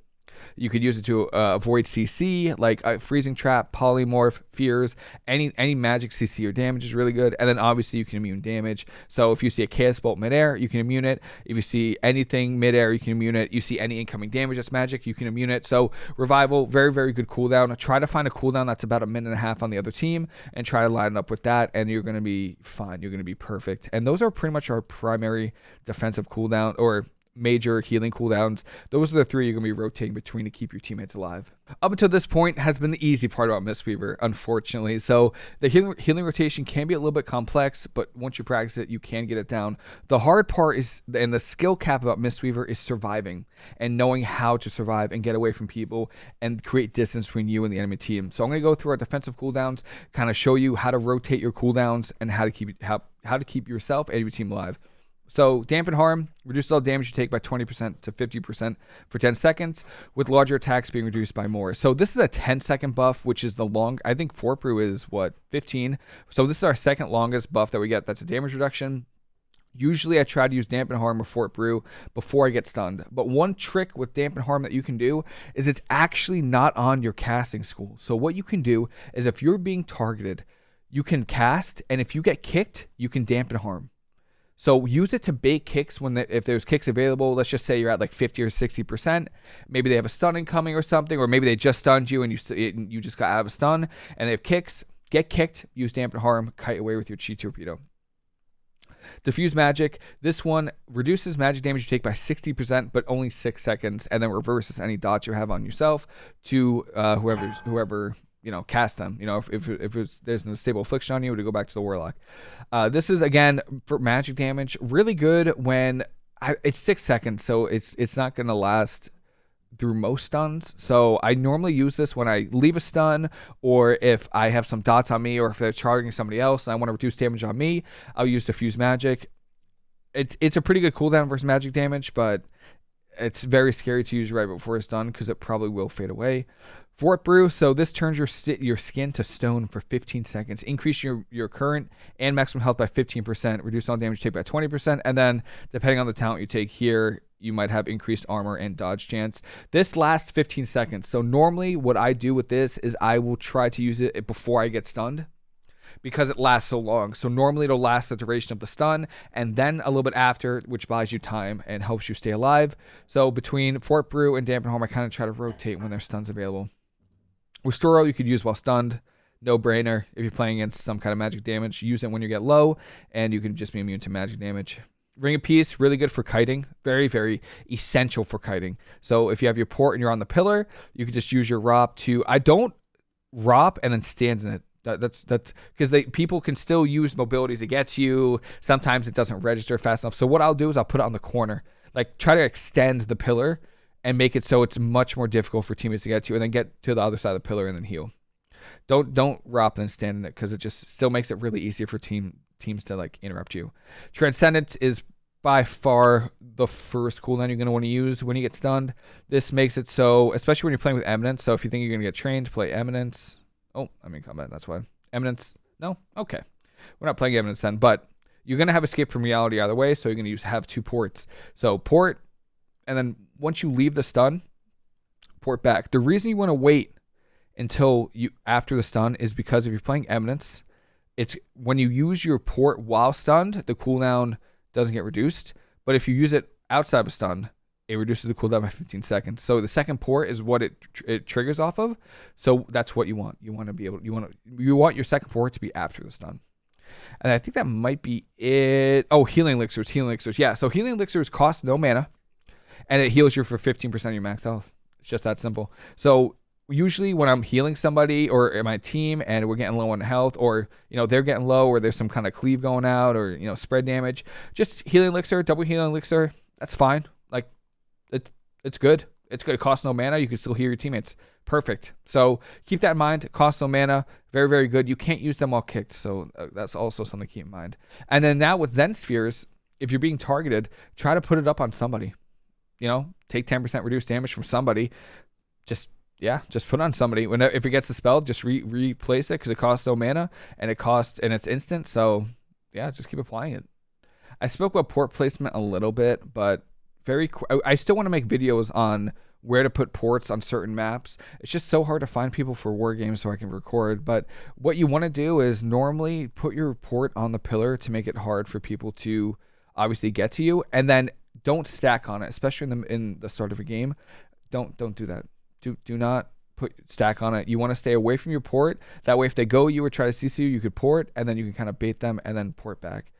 You could use it to uh, avoid CC, like uh, freezing trap, polymorph, fears, any any magic CC or damage is really good. And then obviously you can immune damage. So if you see a chaos bolt midair, you can immune it. If you see anything midair, you can immune it. You see any incoming damage that's magic, you can immune it. So revival, very very good cooldown. Try to find a cooldown that's about a minute and a half on the other team, and try to line up with that, and you're gonna be fine. You're gonna be perfect. And those are pretty much our primary defensive cooldown or major healing cooldowns. Those are the three you're going to be rotating between to keep your teammates alive. Up until this point has been the easy part about Mistweaver, unfortunately. So the healing, healing rotation can be a little bit complex, but once you practice it, you can get it down. The hard part is, and the skill cap about Mistweaver is surviving and knowing how to survive and get away from people and create distance between you and the enemy team. So I'm going to go through our defensive cooldowns, kind of show you how to rotate your cooldowns and how to keep how, how to keep yourself and your team alive. So dampen harm reduces all damage you take by 20% to 50% for 10 seconds, with larger attacks being reduced by more. So this is a 10 second buff, which is the long. I think Fort Brew is what 15. So this is our second longest buff that we get. That's a damage reduction. Usually I try to use dampen harm or fort brew before I get stunned. But one trick with dampen harm that you can do is it's actually not on your casting school. So what you can do is if you're being targeted, you can cast and if you get kicked, you can dampen harm. So use it to bait kicks when the, if there's kicks available. Let's just say you're at like 50 or 60 percent. Maybe they have a stun coming or something, or maybe they just stunned you and you you just got out of a stun and they have kicks. Get kicked. Use dampen harm. Kite away with your chi torpedo. Diffuse magic. This one reduces magic damage you take by 60%, but only six seconds, and then reverses any dots you have on yourself to uh, whoever's whoever you know, cast them. You know, if if, if it's, there's an stable affliction on you, to go back to the warlock. Uh, this is again for magic damage, really good when I, it's six seconds, so it's it's not gonna last through most stuns. So I normally use this when I leave a stun, or if I have some dots on me, or if they're charging somebody else and I want to reduce damage on me, I'll use diffuse magic. It's it's a pretty good cooldown versus magic damage, but it's very scary to use right before it's done because it probably will fade away. Fort Brew, so this turns your your skin to stone for 15 seconds. Increase your, your current and maximum health by 15%. Reduce all damage take by 20%. And then, depending on the talent you take here, you might have increased armor and dodge chance. This lasts 15 seconds. So normally what I do with this is I will try to use it before I get stunned because it lasts so long. So normally it'll last the duration of the stun and then a little bit after, which buys you time and helps you stay alive. So between Fort Brew and Dampen Harm, I kind of try to rotate when there's stuns available. Restoral you could use while stunned. No brainer. If you're playing against some kind of magic damage, use it when you get low, and you can just be immune to magic damage. Ring of Peace, really good for kiting. Very, very essential for kiting. So if you have your port and you're on the pillar, you can just use your ROP to. I don't ROP and then stand in it. That, that's that's because they people can still use mobility to get to you. Sometimes it doesn't register fast enough. So what I'll do is I'll put it on the corner, like try to extend the pillar and make it so it's much more difficult for teammates to get to, and then get to the other side of the pillar and then heal. Don't don't ROP and stand in it because it just still makes it really easy for team teams to like interrupt you. Transcendence is by far the first cooldown you're going to want to use when you get stunned. This makes it so, especially when you're playing with Eminence. So if you think you're going to get trained, play Eminence. Oh, I mean combat. That's why. Eminence. No? Okay. We're not playing Eminence then, but you're going to have escape from reality either way. So you're going to use have two ports. So port, and then once you leave the stun, port back. The reason you want to wait until you after the stun is because if you're playing Eminence, it's when you use your port while stunned, the cooldown doesn't get reduced. But if you use it outside of a stun, it reduces the cooldown by 15 seconds. So the second port is what it it triggers off of. So that's what you want. You want to be able you want to you want your second port to be after the stun. And I think that might be it. Oh, healing elixirs, healing elixirs. Yeah, so healing elixirs cost no mana and it heals you for 15% of your max health. It's just that simple. So usually when I'm healing somebody or my team and we're getting low on health or you know they're getting low or there's some kind of cleave going out or you know spread damage, just healing elixir, double healing elixir, that's fine. Like it, it's good. It's good. It costs no mana. You can still heal your teammates. Perfect. So keep that in mind. Costs no mana. Very, very good. You can't use them all kicked. So uh, that's also something to keep in mind. And then now with Zen Spheres, if you're being targeted, try to put it up on somebody you know, take 10% reduced damage from somebody. Just yeah, just put on somebody. When if it gets dispelled, just re- replace it because it costs no mana and it costs and it's instant. So yeah, just keep applying it. I spoke about port placement a little bit, but very. I still want to make videos on where to put ports on certain maps. It's just so hard to find people for war games so I can record. But what you want to do is normally put your port on the pillar to make it hard for people to obviously get to you, and then don't stack on it, especially in the in the start of a game. Don't don't do that. Do do not put stack on it. You want to stay away from your port. That way, if they go you or try to CC you, you could port, and then you can kind of bait them and then port back.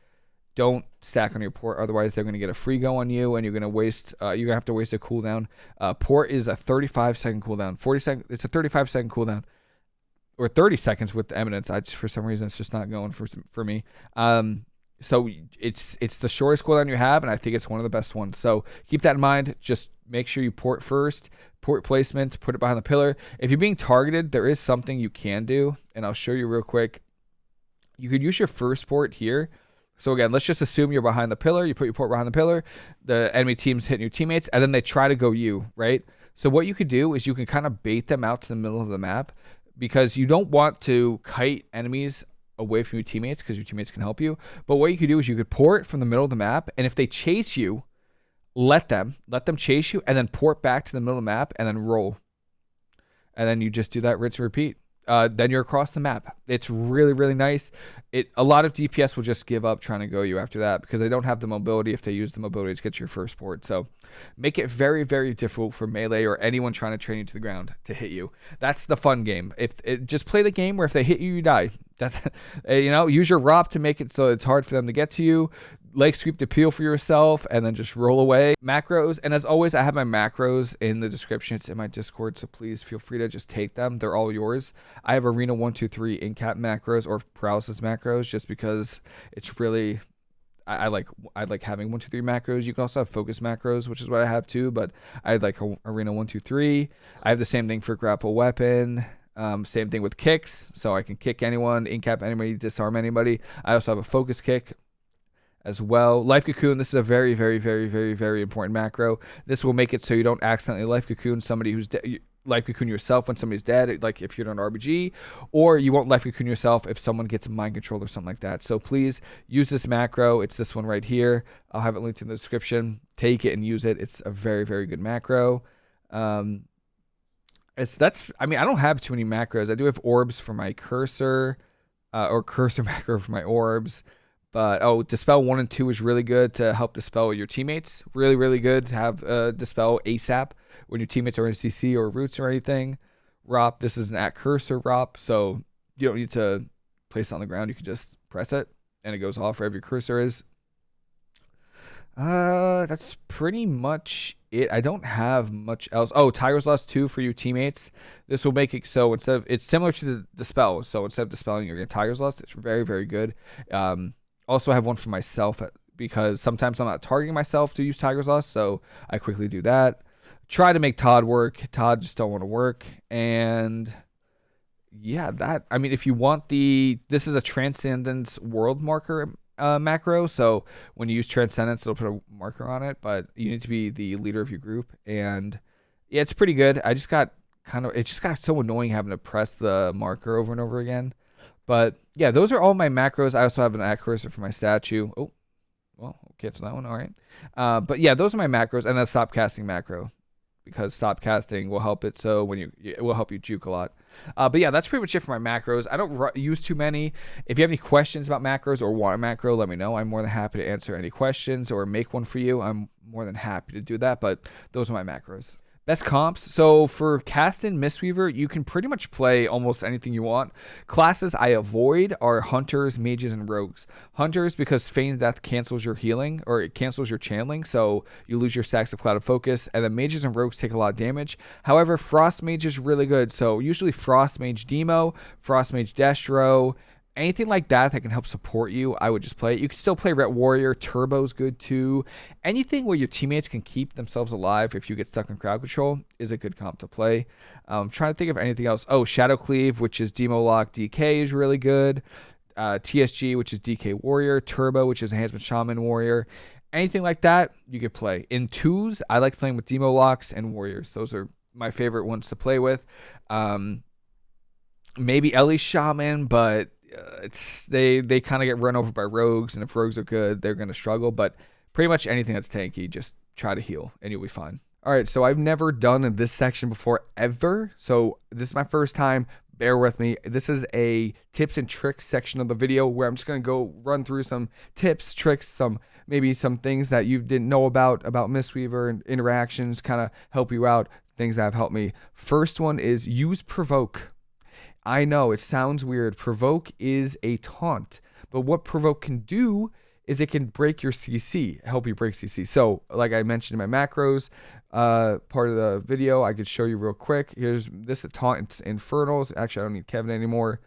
don't stack on your port otherwise they're going to get a free go on you and you're going to waste uh, you're going to have to waste a cooldown uh, port is a 35 second cooldown 40 second it's a 35 second cooldown or 30 seconds with eminence I just, for some reason it's just not going for for me um, so it's it's the shortest cooldown you have and i think it's one of the best ones so keep that in mind just make sure you port first port placement put it behind the pillar if you're being targeted there is something you can do and i'll show you real quick you could use your first port here so again, let's just assume you're behind the pillar. You put your port behind the pillar. The enemy team's hitting your teammates, and then they try to go you, right? So what you could do is you can kind of bait them out to the middle of the map because you don't want to kite enemies away from your teammates because your teammates can help you. But what you could do is you could port from the middle of the map, and if they chase you, let them let them chase you, and then port back to the middle of the map, and then roll. And then you just do that rinse and repeat uh, then you're across the map. It's really, really nice. It a lot of DPS will just give up trying to go you after that because they don't have the mobility if they use the mobility to get your first board. So make it very, very difficult for melee or anyone trying to train you to the ground to hit you. That's the fun game. If it, just play the game where if they hit you, you die. That's you know use your ROP to make it so it's hard for them to get to you leg sweep to peel for yourself and then just roll away. Macros, and as always, I have my macros in the description. It's in my Discord, so please feel free to just take them. They're all yours. I have Arena 123 in cap macros or paralysis macros just because it's really I, like I like having one two three macros. You can also have focus macros, which is what I have too. But I like arena one two three. I have the same thing for grapple weapon. Um, same thing with kicks, so I can kick anyone, incap anybody, disarm anybody. I also have a focus kick, as well. Life Cocoon, this is a very, very, very, very, very important macro. This will make it so you don't accidentally Life Cocoon somebody who's. Life Cocoon yourself when somebody's dead, like if you're on RPG, or you won't Life Cocoon yourself if someone gets mind control or something like that. So please use this macro. It's this one right here. I'll have it linked in the description. Take it and use it. It's a very, very good macro. Um, it's that's. I mean, I don't have too many macros. I do have orbs for my cursor, uh, or cursor macro for my orbs. But oh, dispel one and two is really good to help dispel your teammates. Really, really good to have uh, dispel ASAP when your teammates are in CC or roots or anything. ROP, this is an at cursor ROP, so you don't need to place it on the ground. You can just press it and it goes off wherever your cursor is. Uh, that's pretty much it. I don't have much else. Oh, Tiger's Lust 2 for your teammates. This will make it so instead of, it's similar to the Dispel. So instead of dispelling, you're going Tiger's Lust. It's very, very good. Um, also, have one for myself because sometimes I'm not targeting myself to use Tiger's Lust, so I quickly do that. Try to make Todd work. Todd just don't want to work, and yeah, that. I mean, if you want the, this is a Transcendence World Marker uh, macro, so when you use Transcendence, it'll put a marker on it, but you need to be the leader of your group, and yeah, it's pretty good. I just got kind of, it just got so annoying having to press the marker over and over again. But yeah, those are all my macros. I also have an at cursor for my statue. Oh, well, get that one. All right. Uh, but yeah, those are my macros, and then stop casting macro because stop casting will help it. So when you it will help you juke a lot. Uh, but yeah, that's pretty much it for my macros. I don't use too many. If you have any questions about macros or want a macro, let me know. I'm more than happy to answer any questions or make one for you. I'm more than happy to do that. But those are my macros. Best comps. So for Kassadin Mistweaver, you can pretty much play almost anything you want. Classes I avoid are Hunters, Mages, and Rogues. Hunters because Feigned Death cancels your healing or it cancels your channeling, so you lose your stacks of Clouded Focus. And then Mages and Rogues take a lot of damage. However, Frost Mage is really good. So usually Frost Mage Demo, Frost Mage Destro, anything like that that can help support you, I would just play it. You can still play Ret Warrior. Turbo's good too. Anything where your teammates can keep themselves alive if you get stuck in crowd control is a good comp to play. I'm um, trying to think of anything else. Oh, Shadow Cleave, which is Demo Lock DK, is really good. Uh, TSG, which is DK Warrior. Turbo, which is Enhancement Shaman Warrior. Anything like that, you could play. In twos, I like playing with Demo Locks and Warriors. Those are my favorite ones to play with. Um, maybe Ele Shaman, but uh, it's they they kind of get run over by rogues, and if rogues are good, they're gonna struggle. But pretty much anything that's tanky, just try to heal, and you'll be fine. All right, so I've never done this section before ever, so this is my first time. Bear with me. This is a tips and tricks section of the video where I'm just gonna go run through some tips, tricks, some maybe some things that you didn't know about about Mistweaver and interactions, kind of help you out. Things that have helped me. First one is use provoke. I know it sounds weird. Provoke is a taunt, but what provoke can do is it can break your CC, help you break CC. So, like I mentioned in my macros uh, part of the video, I could show you real quick. Here's this taunt infernals. Actually, I don't need Kevin anymore.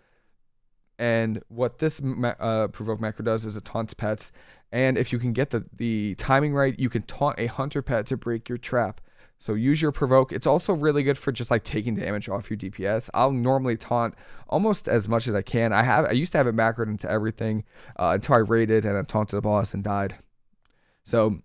And what this uh, provoke macro does is it taunts pets. And if you can get the, the timing right, you can taunt a hunter pet to break your trap. So use your provoke. It's also really good for just like taking damage off your DPS. I'll normally taunt almost as much as I can. I have I used to have it macroed into everything uh, until I raided and then taunted the boss and died. So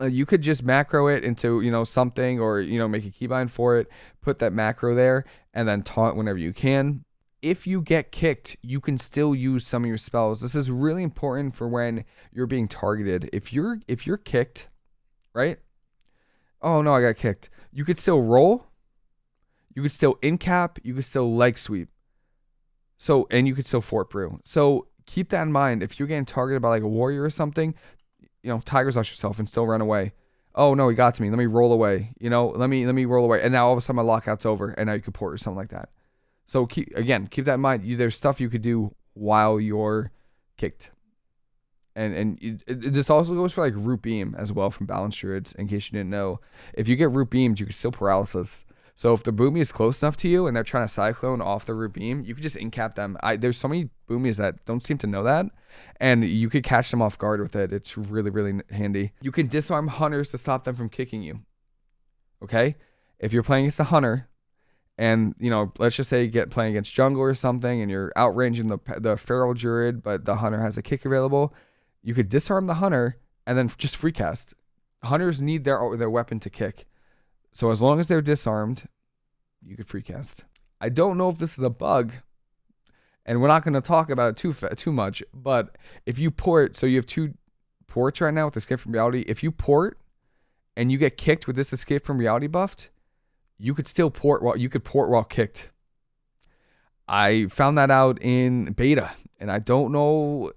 uh, you could just macro it into you know something or you know make a keybind for it, put that macro there, and then taunt whenever you can. If you get kicked, you can still use some of your spells. This is really important for when you're being targeted. If you're if you're kicked, right? Oh no, I got kicked. You could still roll. You could still in cap. You could still leg sweep. So and you could still fort brew. So keep that in mind. If you're getting targeted by like a warrior or something, you know, Tiger's Lust yourself and still run away. Oh no, he got to me. Let me roll away. You know, let me let me roll away. And now all of a sudden my lockout's over, and now you could port or something like that. So keep again, keep that in mind. You, there's stuff you could do while you're kicked and and it, it, this also goes for like root beam as well from balance druids in case you didn't know. If you get root beamed you can still paralysis. So if the boomy is close enough to you and they're trying to cyclone off the root beam you can just incap them. I, there's so many boomies that don't seem to know that and you could catch them off guard with it. It's really really handy. You can disarm hunters to stop them from kicking you okay? If you're playing against a hunter and you know let's just say you get playing against jungle or something and you're outranging the the feral druid but the hunter has a kick available you could disarm the hunter and then just free cast. Hunters need their their weapon to kick. So as long as they're disarmed, you could free cast. I don't know if this is a bug, and we're not going to talk about it too too much. But if you port, so you have two ports right now with Escape from Reality. If you port and you get kicked with this Escape from Reality buffed, you could still port while you could port while kicked. I found that out in beta, and I don't know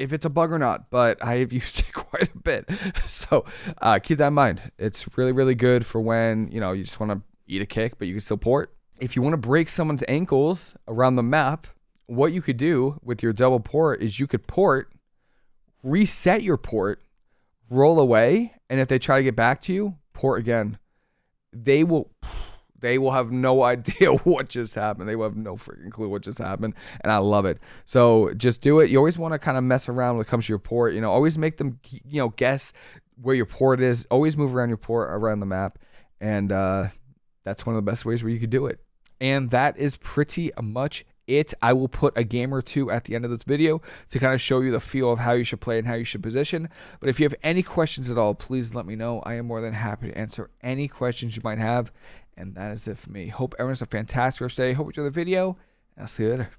if it's a bug or not, but I have used it quite a bit. So uh, keep that in mind. It's really, really good for when, you know, you just want to eat a kick, but you can still port. If you want to break someone's ankles around the map, what you could do with your double port is you could port, reset your port, roll away, and if they try to get back to you, port again. They will they will have no idea what just happened. They will have no freaking clue what just happened. And I love it. So just do it. You always want to kind of mess around when it comes to your port. You know, always make them, you know, guess where your port is. Always move around your port around the map. And uh, that's one of the best ways where you could do it. And that is pretty much it. I will put a game or two at the end of this video to kind of show you the feel of how you should play and how you should position. But if you have any questions at all, please let me know. I am more than happy to answer any questions you might have. And that is it for me. Hope everyone's a fantastic rest day. Hope you enjoy the video. I'll see you later.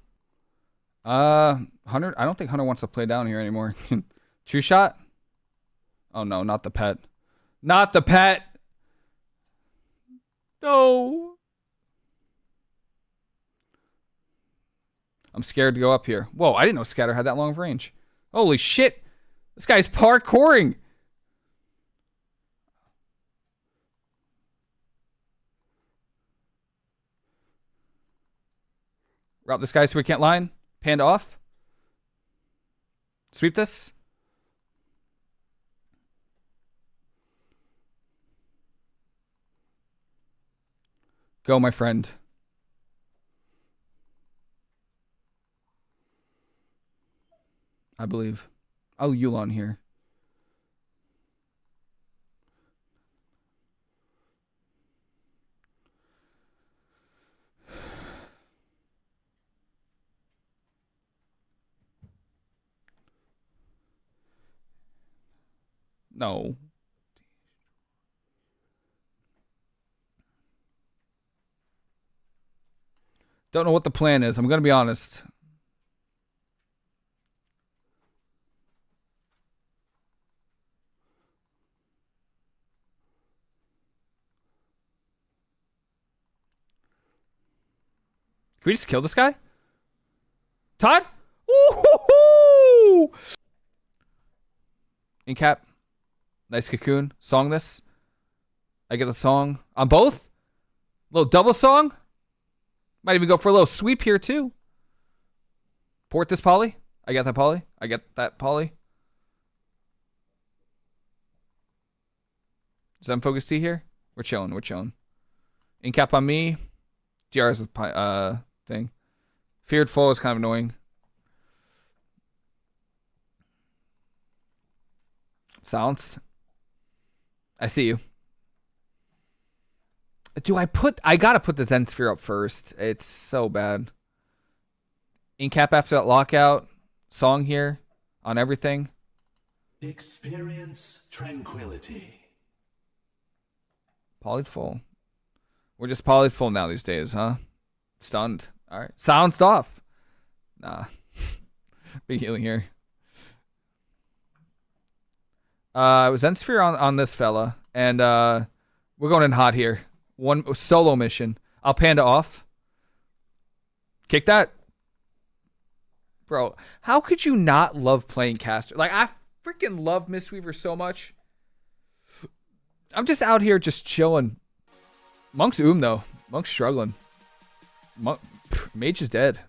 Uh, Hunter, I don't think Hunter wants to play down here anymore. Trueshot? Oh no, not the pet. Not the pet! No. I'm scared to go up here. Whoa, I didn't know Scatter had that long of range. Holy shit! This guy's parkouring! Route this guy so we can't line. Panda off. Sweep this. Go, my friend. I believe. Oh, Yu'lon here. No. Don't know what the plan is. I'm going to be honest. Can we just kill this guy? Todd? Ooh! In cap. Nice cocoon. Song this. I get a song on both. A little double song. Might even go for a little sweep here too. Port this poly. I got that poly. I got that poly. Is that focus T here? We're chilling. We're chilling. Incap on me. DRs with uh thing. Feared foe is kind of annoying. Silence. I see you. Do I put... I gotta put the Zen Sphere up first. It's so bad. Incap after that lockout. Song here. On everything. Experience tranquility. Polyed full. We're just polyed full now these days, huh? Stunned. All right. Silenced off. Nah. Big healing here. Uh, it was Zen Sphere on, on this fella, and uh, we're going in hot here. One solo mission. I'll panda off. Kick that. Bro, how could you not love playing caster? Like, I freaking love Mistweaver so much. I'm just out here just chilling. Monk's oom though. Monk's struggling. Monk, Mage is dead.